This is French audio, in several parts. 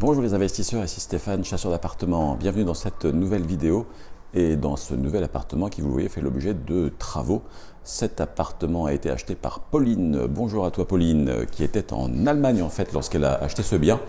Bonjour les investisseurs, ici Stéphane, chasseur d'appartements. Bienvenue dans cette nouvelle vidéo et dans ce nouvel appartement qui, vous voyez, fait l'objet de travaux. Cet appartement a été acheté par Pauline. Bonjour à toi Pauline, qui était en Allemagne en fait lorsqu'elle a acheté ce bien,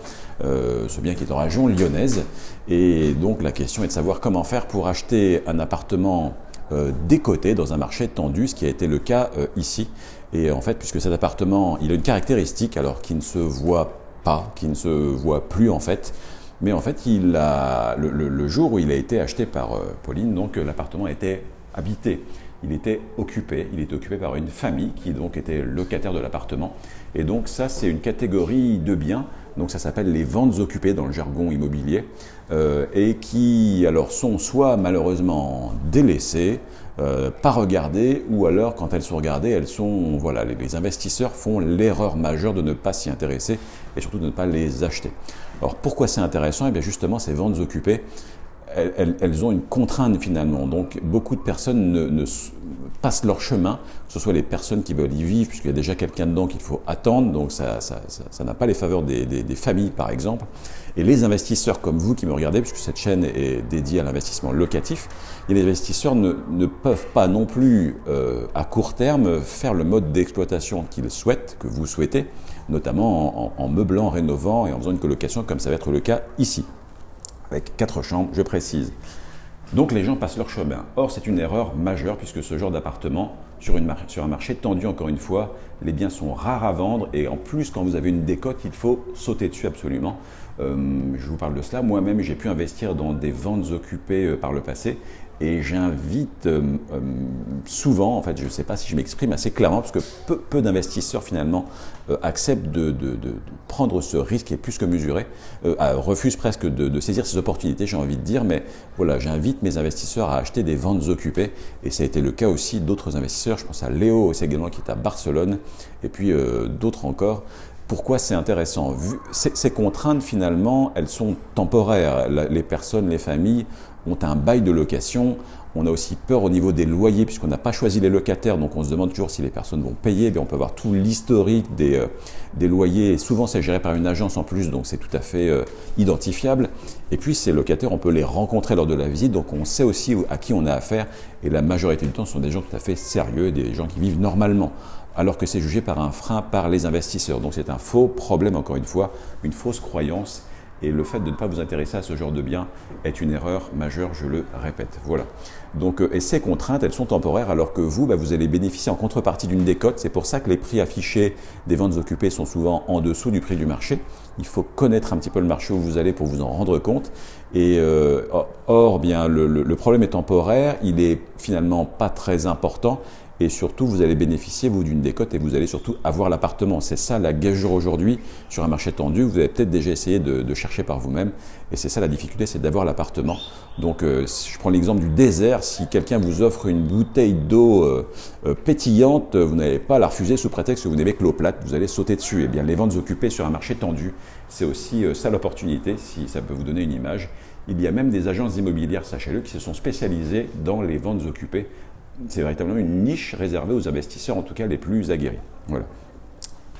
euh, ce bien qui est en région lyonnaise. Et donc la question est de savoir comment faire pour acheter un appartement euh, décoté dans un marché tendu, ce qui a été le cas euh, ici. Et en fait, puisque cet appartement, il a une caractéristique alors qui ne se voit pas, qui ne se voit plus en fait. Mais en fait, il a, le, jour où il a été acheté par euh, Pauline, donc euh, l'appartement était habité. Il était occupé, il était occupé par une famille qui donc était locataire de l'appartement. Et donc ça, c'est une catégorie de biens, donc ça s'appelle les ventes occupées dans le jargon immobilier, euh, et qui alors sont soit malheureusement délaissées, euh, pas regardées, ou alors quand elles sont regardées, elles sont, voilà, les, investisseurs font l'erreur majeure de ne pas s'y intéresser et surtout de ne pas les acheter. Alors pourquoi c'est intéressant? Et eh bien justement, ces ventes occupées, elles, ont une contrainte finalement. Donc beaucoup de personnes ne, passent leur chemin, que ce soit les personnes qui veulent y vivre, puisqu'il y a déjà quelqu'un dedans qu'il faut attendre, donc ça n'a pas les faveurs des, familles par exemple. Et les investisseurs comme vous qui me regardez, puisque cette chaîne est dédiée à l'investissement locatif, et les investisseurs ne, peuvent pas non plus euh, à court terme faire le mode d'exploitation qu'ils souhaitent, que vous souhaitez, notamment en meublant, en rénovant et en faisant une colocation comme ça va être le cas ici avec quatre chambres, je précise. Donc les gens passent leur chemin. Or, c'est une erreur majeure puisque ce genre d'appartement, sur, sur, un marché tendu encore une fois, les biens sont rares à vendre et en plus, quand vous avez une décote, il faut sauter dessus absolument. Euh, je vous parle de cela. Moi-même, j'ai pu investir dans des ventes occupées euh, par le passé. Et j'invite euh, souvent, en fait, je ne sais pas si je m'exprime assez clairement, parce que peu, d'investisseurs finalement acceptent de, prendre ce risque qui est plus que mesuré, refusent presque de, saisir ces opportunités, j'ai envie de dire, mais voilà, j'invite mes investisseurs à acheter des ventes occupées, et ça a été le cas aussi d'autres investisseurs, je pense à Léo aussi également qui est à Barcelone, et puis d'autres encore, pourquoi c'est intéressant? Ces contraintes, finalement, elles sont temporaires. Les personnes, les familles ont un bail de location. On a aussi peur au niveau des loyers, puisqu'on n'a pas choisi les locataires, donc on se demande toujours si les personnes vont payer. on peut avoir tout l'historique des, euh, des, loyers, souvent c'est géré par une agence en plus, donc c'est tout à fait euh, identifiable. Et puis ces locataires, on peut les rencontrer lors de la visite, donc on sait aussi à qui on a affaire, et la majorité du temps, ce sont des gens tout à fait sérieux, des gens qui vivent normalement alors que c'est jugé par un frein par les investisseurs. Donc c'est un faux problème, encore une fois, une fausse croyance. Et le fait de ne pas vous intéresser à ce genre de bien est une erreur majeure, je le répète. Voilà. Donc, euh, et ces contraintes, elles sont temporaires, alors que vous, bah, vous allez bénéficier en contrepartie d'une décote. C'est pour ça que les prix affichés des ventes occupées sont souvent en dessous du prix du marché. Il faut connaître un petit peu le marché où vous allez pour vous en rendre compte. Et euh, or, bien, le problème est temporaire, il est finalement pas très important et surtout vous allez bénéficier vous d'une décote et vous allez surtout avoir l'appartement. C'est ça la gageure aujourd'hui sur un marché tendu. Vous avez peut-être déjà essayé de, chercher par vous-même et c'est ça la difficulté, c'est d'avoir l'appartement. Donc euh, je prends l'exemple du désert, si quelqu'un vous offre une bouteille d'eau euh, euh, pétillante, vous n'allez pas la refuser sous prétexte que vous n'aimez que l'eau plate, vous allez sauter dessus. Et eh bien les ventes occupées sur un marché tendu, c'est aussi ça l'opportunité, si ça peut vous donner une image. Il y a même des agences immobilières, sachez-le, qui se sont spécialisées dans les ventes occupées c'est véritablement une niche réservée aux investisseurs, en tout cas les plus aguerris. Voilà.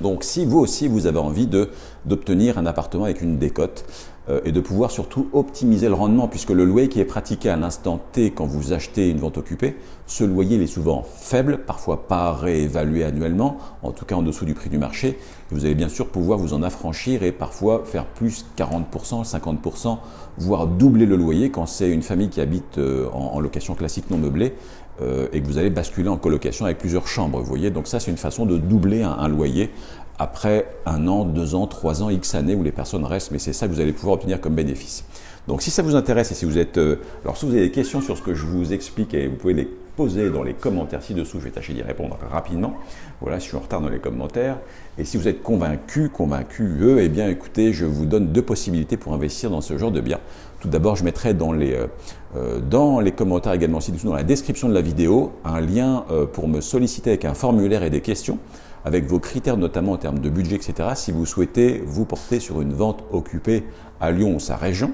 Donc si vous aussi vous avez envie d'obtenir un appartement avec une décote euh, et de pouvoir surtout optimiser le rendement puisque le loyer qui est pratiqué à l'instant T quand vous achetez une vente occupée, ce loyer il est souvent faible, parfois pas réévalué annuellement, en tout cas en dessous du prix du marché. Vous allez bien sûr pouvoir vous en affranchir et parfois faire plus 40%, 50%, voire doubler le loyer quand c'est une famille qui habite euh, en, location classique non meublée euh, et que vous allez basculer en colocation avec plusieurs chambres. Vous voyez, donc ça c'est une façon de doubler un, loyer après un an, deux ans, trois ans, X années où les personnes restent, mais c'est ça que vous allez pouvoir obtenir comme bénéfice. Donc si ça vous intéresse et si vous êtes... Euh, alors si vous avez des questions sur ce que je vous explique, et vous pouvez les poser dans les commentaires ci-dessous, je vais tâcher d'y répondre rapidement. Voilà, je suis en retard dans les commentaires. Et si vous êtes convaincu, convaincu, eux, eh bien écoutez, je vous donne deux possibilités pour investir dans ce genre de biens. Tout d'abord, je mettrai dans les, euh, euh, dans les commentaires également ci-dessous, dans la description de la vidéo, un lien euh, pour me solliciter avec un formulaire et des questions, avec vos critères notamment en termes de budget, etc. Si vous souhaitez vous porter sur une vente occupée à Lyon ou sa région,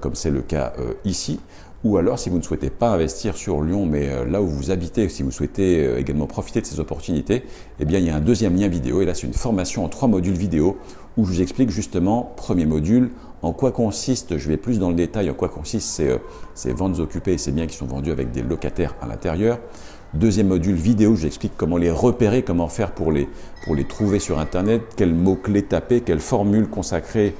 comme c'est le cas ici, ou alors, si vous ne souhaitez pas investir sur Lyon, mais euh, là où vous habitez, si vous souhaitez euh, également profiter de ces opportunités, eh bien, il y a un deuxième lien vidéo. Et là, c'est une formation en trois modules vidéo où je vous explique justement, premier module, En quoi consiste, je vais plus dans le détail, en quoi consistent ces, euh, ces ventes occupées et ces biens qui sont vendus avec des locataires à l'intérieur. Deuxième module vidéo, j'explique comment les repérer, comment faire pour les, pour les trouver sur Internet, quels mots-clés taper, quelles formules consacrées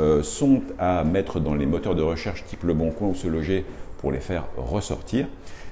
euh, sont à mettre dans les moteurs de recherche type Le Bon Coin ou Se Loger pour les faire ressortir.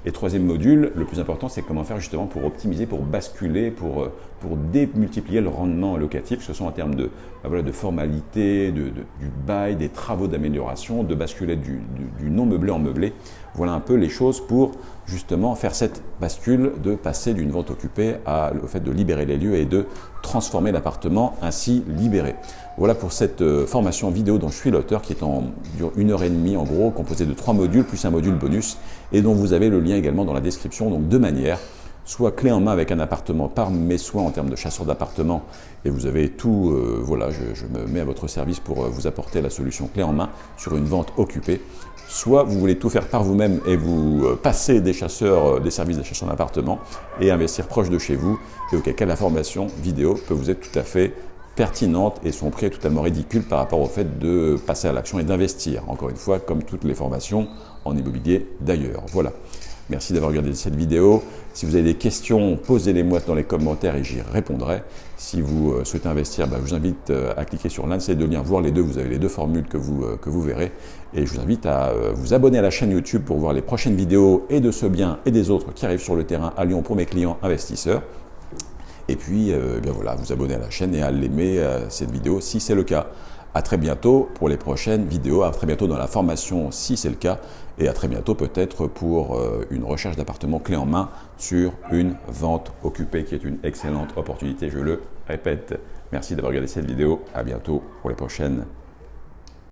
Et troisième module, le plus important, c'est comment faire justement pour optimiser, pour basculer, pour, euh, pour démultiplier le rendement locatif, que ce soit en termes de, bah voilà, de formalité, de, du bail, des travaux d'amélioration, de basculer du, non meublé en meublé. Voilà un peu les choses pour justement faire cette bascule de passer d'une vente occupée à, au fait de libérer les lieux et de transformer l'appartement ainsi libéré. Voilà pour cette euh, formation vidéo dont je suis l'auteur qui est en dure une heure et demie en gros, composée de trois modules plus un module bonus et dont vous avez le lien également dans la description. Donc deux manières, soit clé en main avec un appartement par mes soins en termes de chasseur d'appartement et vous avez tout, euh, voilà, je, me mets à votre service pour euh, vous apporter la solution clé en main sur une vente occupée. Soit vous voulez tout faire par vous-même et vous euh, passer des chasseurs, des services des chasseurs d'appartement et investir proche de chez vous et auquel cas la formation vidéo peut vous être tout à fait pertinente et son prix est totalement ridicule par rapport au fait de passer à l'action et d'investir. Encore une fois, comme toutes les formations en immobilier d'ailleurs. Voilà. Merci d'avoir regardé cette vidéo. Si vous avez des questions, posez-les-moi dans les commentaires et j'y répondrai. Si vous euh, souhaitez investir, bah, je vous invite euh, à cliquer sur l'un de ces deux liens, voir les deux. Vous avez les deux formules que vous, euh, que vous verrez. Et je vous invite à vous abonner à la chaîne YouTube pour voir les prochaines vidéos et de ce bien et des autres qui arrivent sur le terrain à Lyon pour mes clients investisseurs. Et puis, eh bien voilà, vous abonner à la chaîne et à l'aimer cette vidéo si c'est le cas. À très bientôt pour les prochaines vidéos, à très bientôt dans la formation si c'est le cas, et à très bientôt peut-être pour euh, une recherche d'appartement clé en main sur une vente occupée qui est une excellente opportunité, je le répète. Merci d'avoir regardé cette vidéo, à bientôt pour les prochaines